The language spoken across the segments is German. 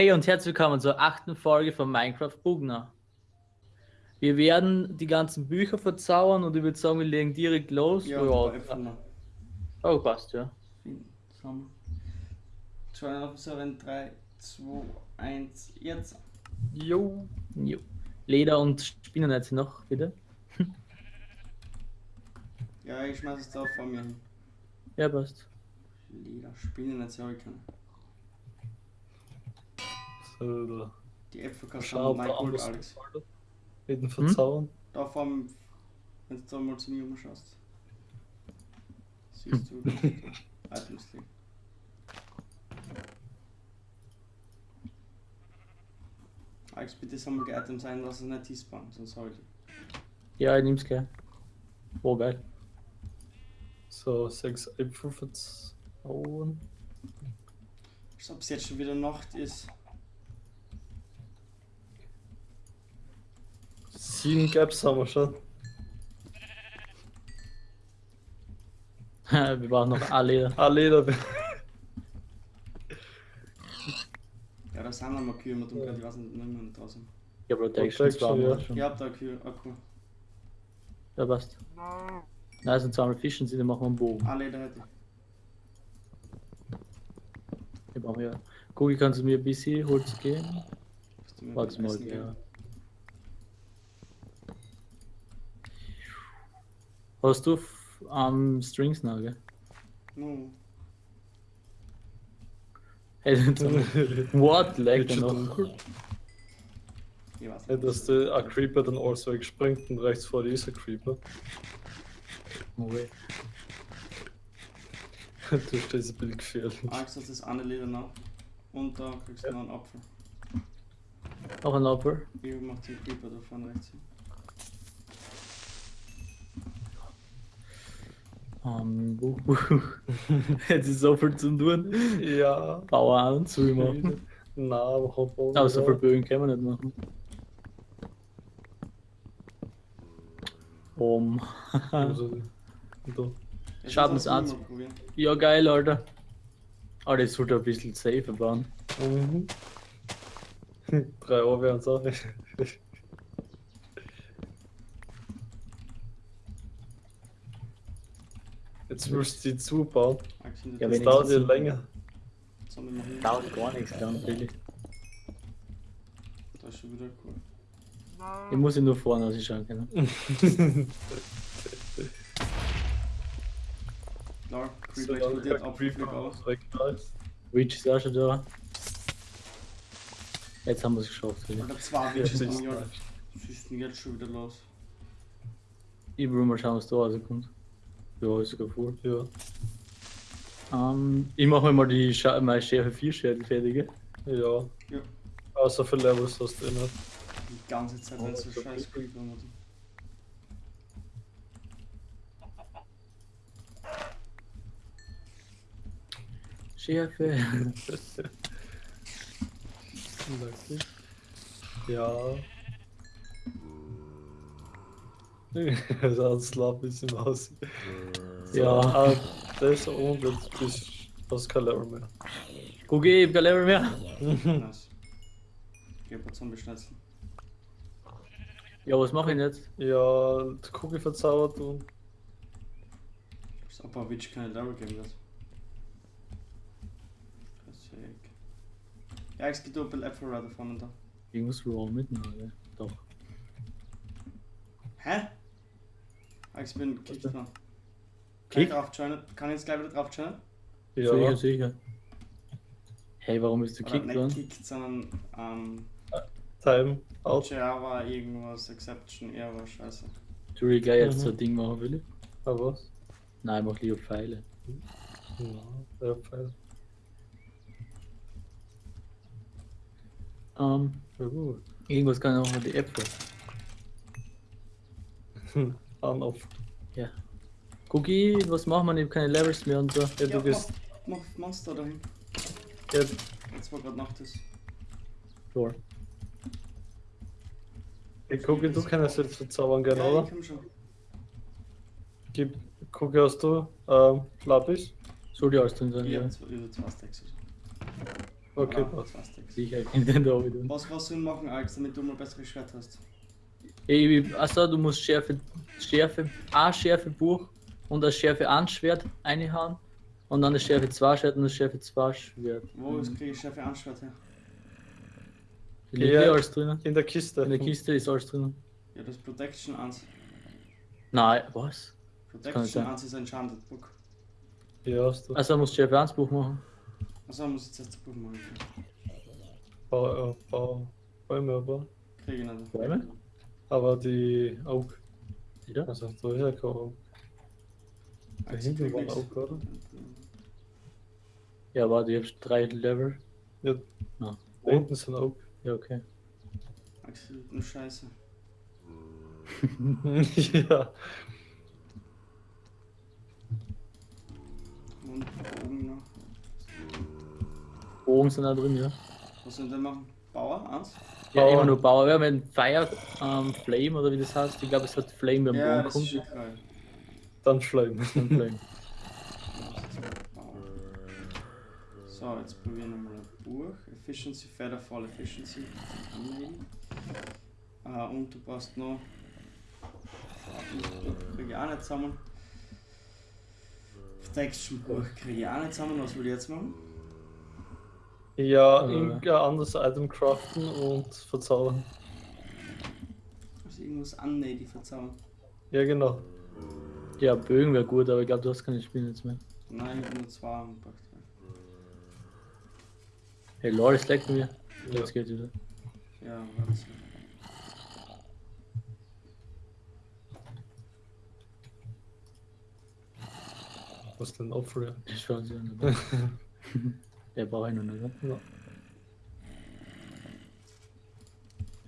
Hey und herzlich willkommen zur achten Folge von Minecraft Bugner. Wir werden die ganzen Bücher verzaubern und ich würde sagen, wir legen direkt los. Ja, Ja, öffnen oh, passt, ja. auf so in 3, 2, 1, jetzt. Jo. jo. Leder und Spinnennetze noch, bitte. Ja, ich schmeiß es da vor mir hin. Ja, passt. Leder, Spinnennetze habe ich keine. So, Die Äpfel kannst du schau, mein da Gold, Alex. Jeden verzaubern. Da vor dem, wenn du da mal zu mir umschaust. Siehst du, da Items liegen. Alex, bitte sammel die Items ein, lass es nicht despawn, sonst hau ich die. Ja, ich nehm's gleich. Oh, geil. So, sechs Äpfel verzaubern. Als ob es jetzt schon wieder Nacht ist. Sieben Gaps haben wir schon. wir brauchen noch ein Leder. Ah, Leder. Ja, da sind noch mal Kühe, mit dem ich weiß nicht, nicht mehr draußen. Ja, Protection, zwar ja. schon. Ich hab da Kühe, Akku. Ja, passt. Nein, sind zweimal Fischen, sie, dann machen wir einen Bogen. Ah, Leder hätte ich. Hier brauchen wir. Gugi, kannst du mir ein bisschen Holz geben? Warte mal, Essen geben. Hast du am Strings noch, gell? No. Hey, What? Lag schon noch? Ich weiß Ja, nicht. dass der ein Creeper dann also wegspringt und rechts vor dir ist ein Creeper. No way. Du stehst ein bisschen gefährlich. Alex hat das eine Leder noch. Und da kriegst du noch einen Apfel. Noch ein Opfer. Ich mach den Creeper da vorne rechts hin. Um, buh, buh. Jetzt ist so viel zu tun. Ja. Bauer an, zu machen. Na, aber hab auch Aber so viel Bögen können wir nicht machen. Um. Also, da. Jetzt Schaden lass ist uns eins. mal probieren. Ja, geil, Alter. Aber das sollte ein bisschen safer bauen. Mhm. Drei Euro wären es auch. Jetzt willst du die zubauen. Ja, Das dauert ich- ja länger. Dauert gar nichts, dann billig. Da ist schon wieder cool. Ich muss ihn nur vorne ausschauen können. Klar, lange explodiert der Apfelflick Creeper aus. Reach ist auch schon da. Jetzt haben wir es geschafft. Wieder. Oder zwei das am ist Jahr. denn jetzt schon wieder los? Ich will mal schauen, was da rauskommt. Ja, ist sogar voll. Ja. Ähm, ich mache mir mal die Scha meine Schärfe 4 Schärfe fertige. Ja. Ja. Außer für Levels hast du eh nicht. Die ganze Zeit, wenn Oh, so so scheiß Creeper hat. Schärfe. Lucky. Ja. Das hat Slap ist im Haus. So, Ja. ah, Das und jetzt bist du hast kein Level mehr. Gucki, ich hab kein Level mehr. Nice. Ich hab jetzt Zombie-Schnitzel. Ja, was mache ich denn jetzt? Ja, die Kugel verzaubert und Das aber Witch keine Level geben wird. Ja, es gibt auch ein bisschen Äpfel da vorne da. Irgendwas wrong mit mir, oder? Doch. Hä? Ah, ich bin kickt Was da. Kann Kick? ich drauf joinen? Kann ich jetzt gleich wieder drauf joinen? ja, Sicher, sicher. Hey, warum bist du Oder kickt nicht kickt, sondern ähm, Time out. Java irgendwas, Exception, Error, scheiße. Du will ich gleich jetzt Mhm. so ein Ding machen, will ich? Aber was? Nein, mach lieber Pfeile. Ja, ja, Pfeil. Ähm, Ja, gut. irgendwas kann ich auch mit die Äpfel. An auf. Ja. Gucki, was machen wir? Ich hab keine Levels mehr und so. Ja, du Ja, bist. Mach, mach Monster dahin. Ja, Jetzt war gerade Nacht ist. Sure. ich gucke, du kannst jetzt verzaubern gerne, Ja, oder? ich komm schon. Gib, gucke, hast du ähm, Lapis? Soll die alles drin sein? Ich Ja. zwei, über zwei Stacks. Okay, Oder passt. Sicher, kennt den da wieder. Was was Sinn machen, Alex, damit du mal besseres Schwert hast? Ey, Achso, du musst Schärfe, Schärfe, ein Schärfe Buch und das Schärfe 1 Schwert reinhauen und dann das Schärfe 2 Schwert und das Schärfe 2 Schwert. Wo mhm. kriege ich Schärfe Anschwert her? Da liegt Ja. alles drinnen. In der Kiste. In der Kiste ist alles drinnen. Ja, das ist Protection 1. Nein, was? Protection sein. 1 ist ein Enchanted Book. Ja, hast du. Also musst du Schärfe 1 Buch machen. Also muss ich jetzt das Buch machen. Bau, äh, Bau, Bäume, aber. Kriege ich nicht. Bäume? Aber die Oak. Wieder? Also, da ist ja kein Oak. Da hinten war. Oak, oder? Ja, warte, ich hab drei Level. Ja. Ja. Da hinten sind Oak. Ja, okay. Nur Scheiße. ja. Und Bogen noch. Bogen sind da drin, ja. Was sollen wir machen? Bauer? 1? Ja, immer nur Bauer. Wir haben einen Fire ähm, Flame oder wie das heißt. Ich glaube, es hat Flame beim Ja, ist kommt. Dann Schleim. Dann Flame. So, jetzt probieren wir mal ein Buch. Efficiency, Featherfall, Efficiency. Anlegen. Ah, und du brauchst noch. Kriege ich auch nicht zusammen. Protection Buch kriege ich auch nicht zusammen. Was will ich jetzt machen? Ja, Äh. irgendein anderes Item craften und verzaubern. Also irgendwas annähen, die verzaubern. Ja, genau. Ja, Bögen wäre gut, aber ich glaube, du hast keine Spiele jetzt mehr. Nein, ich habe nur zwei und drei. Hey, Lord, es leckt mir. Ja. Jetzt geht's wieder. Ja, warte. Was denn Opfer? Ich schaue sie an. Der braucht ich noch nicht, oder? Ja.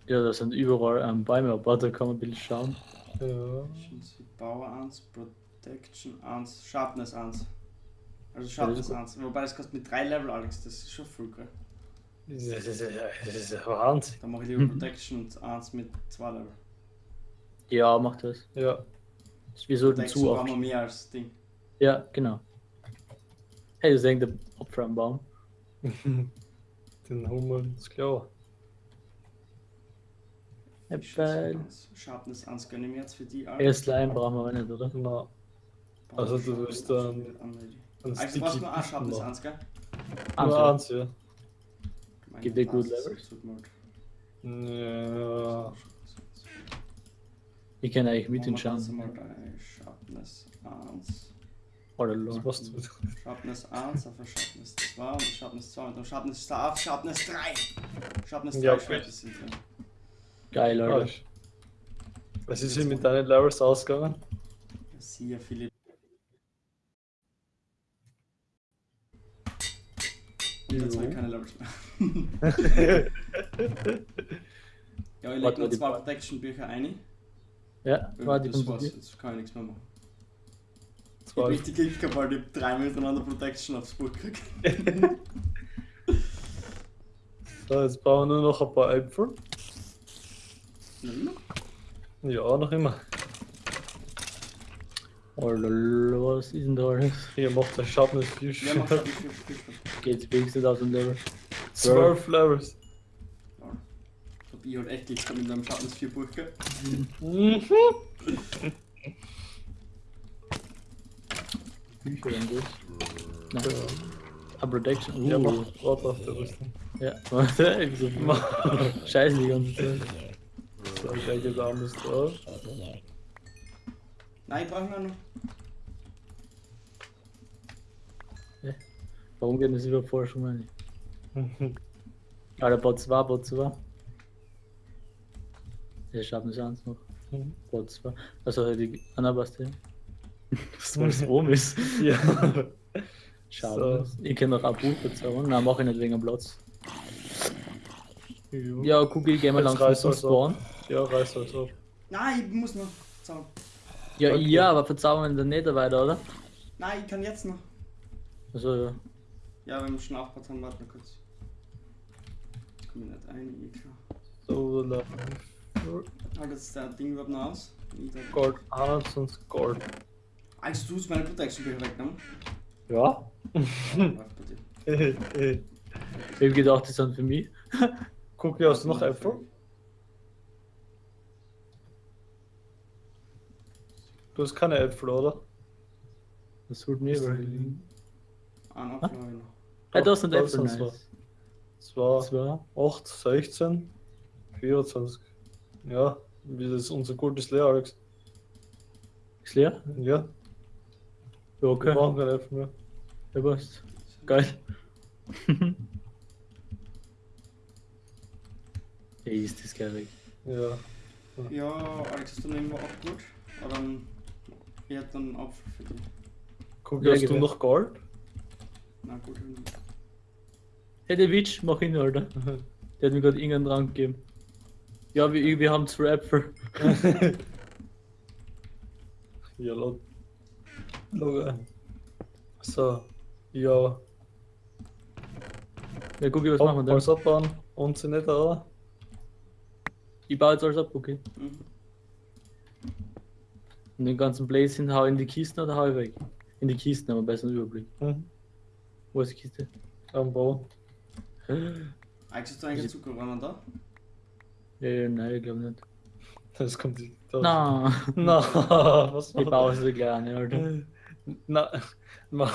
Ja, das sind überall ähm, Bäume, aber da kann man ein bisschen schauen. Ja. Power 1, Protection 1, Sharpness 1. Also Sharpness gut. 1. Wobei das kostet mit 3 Level, Alex, das ist schon viel, gell? Das ist, das ist, das ist ja Wahnsinn. Dann mache ich lieber Protection 1 mit 2 Level. Ja, mach das. Ja. Wir sollten zu oft. mehr als Ding. Ja, genau. Hey, das hängt der Opfer am Baum. Den Hummer, ist klar. Äppel. Sharpness 1 gönne ich mir jetzt für die Ja, Slime brauchen wir aber nicht, oder? Na, also du willst dann ein Also du brauchst nur auch Sharpness 1, gell? Nur ja. eins, ja. Gibt dir gut Levels? Ja. Ich kann eigentlich mit den den Chancen. mal bei Sharpness 1. Oder Was du? Sharpness 1 auf Sharpness 2 und Sharpness 2 und dann Sharpness 2 auf Sharpness 3. Sharpness 3 Ja, okay. Schwerter sind drin. Geil, Alter. Was ist hier mit deinen Levels ausgegangen? Ja, Sehr viele. Und jetzt habe ich keine Levels mehr. Ja, ich leg Warte, noch die zwei Protection-Bücher ein. Ja, warte, ich das war's, jetzt kann ich nichts mehr machen. Ich hab richtig Glück gehabt, weil ich dreimal hintereinander Protection aufs Buch gekriegt. So, jetzt brauchen wir nur noch ein paar Äpfel. Hm? Ja, noch immer. Alter, was ist denn da alles? Hier macht der Sharpness 4 Ja, mach Schwert. ich viel, viel, viel. Geht's wenigstens aus dem Level. 12 Levels. Ja. Ich hab ich halt echt Glück gehabt mit einem Sharpness 4 Buch gehabt. Mhm. Bücher und das. Nein. Ja. A Protection. Uh. Ja, mach Warte auf der Rüstung. Ja, warte, ich so Scheiße die ganze Zeit. So, ich denke, da anders drauf. Nein, ich brauche noch. noch. Warum geht das über Forschung ich? Alter, Bot 2, Bot 2. Der schafft nicht eins noch. Mhm. Bot 2. Also die Anna Was das oben ist. Ja. Schade. So. Ich kann noch ein Buch bezaubern. Nein, mach ich nicht wegen dem Platz. Ja, Ja, gehen wir Jetzt langsam reißt zum. Spawn. ja reiß alles ab. Nein, ich muss noch. Zaubern. Ja, Okay. ja, aber verzaubern wir dann nicht weiter, oder? Nein, ich kann jetzt noch. Also, ja. Ja, wenn wir schon aufgebaut haben, warte mal kurz. Ich nicht ein, eh klar. So, Level. Halt jetzt der Ding überhaupt noch aus. Ich da- Gold 1 und Gold. Als du hast meine Protection Bücher weggenommen. Ja? Ja, dir. Ich hab gedacht, die sind für mich. Cookie, hast du noch Äpfel? Du hast keine Äpfel, oder? Das holt mir überlegen. Einen Apfel habe ich noch. Ah, da sind Äpfel, nice. Zwei, Zwei. 8, 16, 24. Ja, das unser Gold ist leer, Alex. Ist leer? Ja, Ja, wir okay. brauchen keine Äpfel mehr. Ja, passt. Geil. ja, ist das geil weg. Ja. Ja, Alex, du nehmen wir auch gut? Oder dann. Ich hätte dann einen Apfel für dich. Cookie, Ja, hast du her. noch Gold? Na gut, du- Hey, der Witch, mach ihn, Alter. Der hat mir gerade irgendeinen Rang gegeben. Ja, wir, wir haben zwei Äpfel. ja, laut. Logo. So, ja. Ja, guck, was Hopp, machen wir alles denn? abbauen und sie nicht da. Ich baue jetzt alles ab, okay. Mhm. Und den ganzen Blazing hau in die Kisten oder hau ich weg? In die Kisten, aber besser einen Überblick. Mhm. Wo ist die Kiste? Am Bau. Alex, hast du eigentlich Zuckerrohren da? Ja, nein, ich glaube nicht. Das kommt. Da. Na, Na, was ich baue so kleine, Alter. Na, na,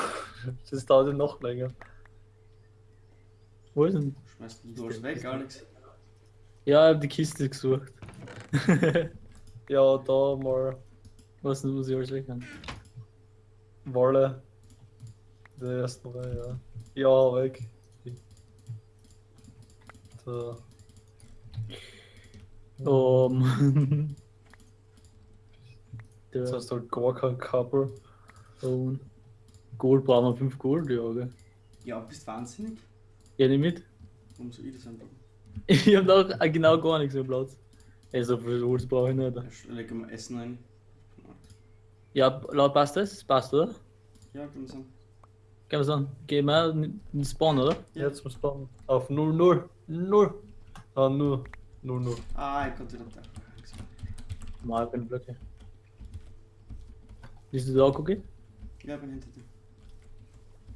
das dauert ja noch länger. Wo ist denn? Schmeißt du alles weg, Alex? Ja, ich hab die Kiste gesucht. Ja, da mal Was denn, muss ich alles weg haben? Wolle. Der erste Reihe, ja. Ja, weg. Da. Oh, Mann. Jetzt Der hast du halt gar kein Kabel. Phone. Gold brauchen wir 5 Gold, ja, gell? Ja, bist wahnsinnig? Geh nicht mit? Warum soll ich das einfach? Ich hab noch äh, genau gar nichts mehr Platz. Ey, so viel Holz brauche ich nicht. Da leg mal Essen ein. Ja, laut passt das? Passt, oder? Ja, kann man sagen. Kann man sagen, gehen wir in den Spawn, oder? Ja. Jetzt muss man auf 0, 0, 0. Ah, 0, 0, 0. Ah, ich konnte wieder da. Mal keine Blöcke. Bist du da, Cookie? Ja, bin hinter dir.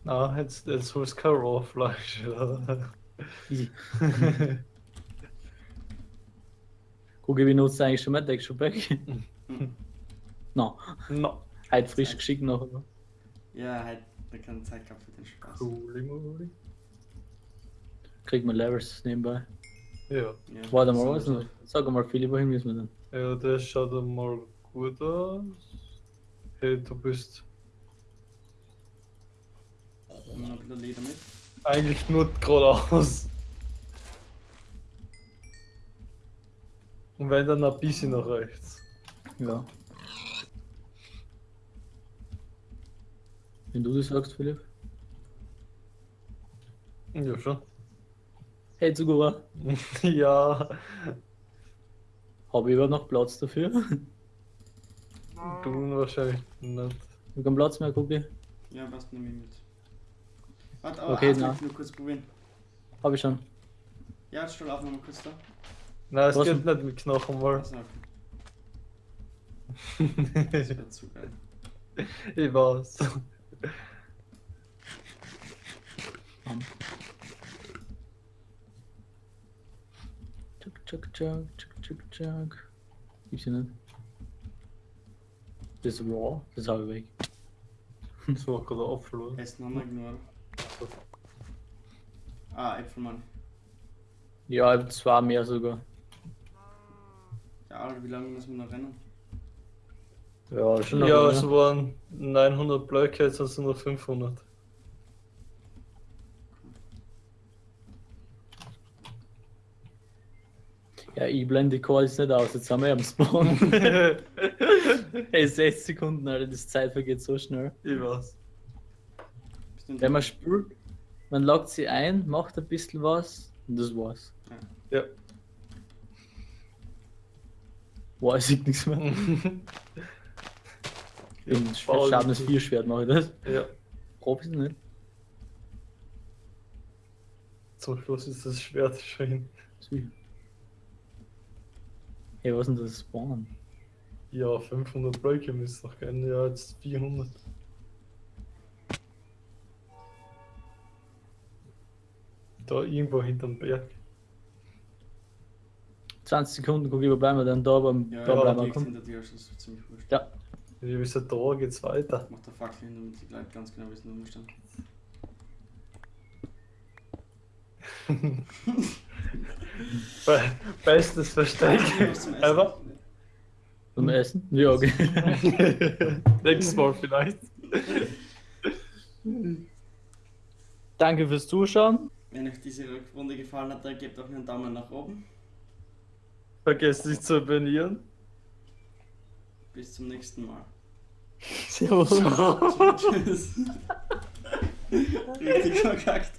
Ah, jetzt, jetzt holst du kein. Easy. Cookie, wie nutzt du eigentlich schon mit Action Pack? Mhm. no, no. halt frisch geschickt noch. oder? Ja, halt, da keine Zeit gehabt für den Spaß. Cooli, mooli. Kriegt man Levers nebenbei. Ja. Ja, Warte mal, was noch? Sag mal, Philipp, wohin müssen wir denn? Ja, das schaut mal gut aus. Hey, du bist. Nehmen wir noch ein bisschen Leder mit. eigentlich nur geradeaus. Und wenn dann ein bisschen nach rechts. Ja. Wenn du das sagst, Philipp. Ja, schon. Hey, Zugura, ja, habe ich überhaupt noch Platz dafür? du wahrscheinlich nicht. Ich hab keinen Platz mehr, Cookie. Ja, passt, nehme ich mit. Warte, aber Okay, na. nur kurz probieren. Habe ich schon. Ja, jetzt stell auf nochmal kurz da. Nein, es Was geht nicht mit Knochen mal. Also, okay. Das wäre zu geil. ich weiß. Tschuk, tschuk, tschuk, tschuk, tschuk, tschuk. Gibt's hier nicht. Das ist raw, das habe ich weg. Das war gerade oder? Essen haben wir nur. Ah, Äpfelmann. Ja, das war mehr sogar. Ja, wie lange müssen wir noch rennen? Ja, schon noch Ja, mehr. es waren 900 Blöcke, jetzt sind es nur 500. Ja, ich blende die Calls nicht aus, jetzt sind wir am Spawn. Ey, 6 Sekunden, Alter, das Zeit vergeht so schnell. ich weiß. Wenn man spült, man lockt sie ein, macht ein bisschen was und das war's. Ja. Boah, ich nichts mehr. Faul. Schaden 4 Schwert mache ich das. ja. Profi nicht. Zum Schluss ist das Schwert schon hin. Sicher. Hey, was ist denn das Spawn? Ja, 500 Blöcke müsste noch gehen. Ja, jetzt 400. Da irgendwo hinterm Berg. 20 Sekunden gucke ich, wobei wir dann da beim Ja, da ja, bleiben wir kommen. hinter dir, das ist ziemlich wurscht. Ja. Wir wissen, da geht's weiter. Mach der Fackel hin, damit die Leute ganz genau wissen, wo wir stehen. Be bestes Versteck. Aber Zum Essen? Ja, okay. nächstes Mal vielleicht. Danke fürs Zuschauen. Wenn euch diese Runde gefallen hat, dann gebt auch einen Daumen nach oben. Vergesst nicht zu abonnieren. Bis zum nächsten Mal. Servus. Tschüss. Richtig verkackt.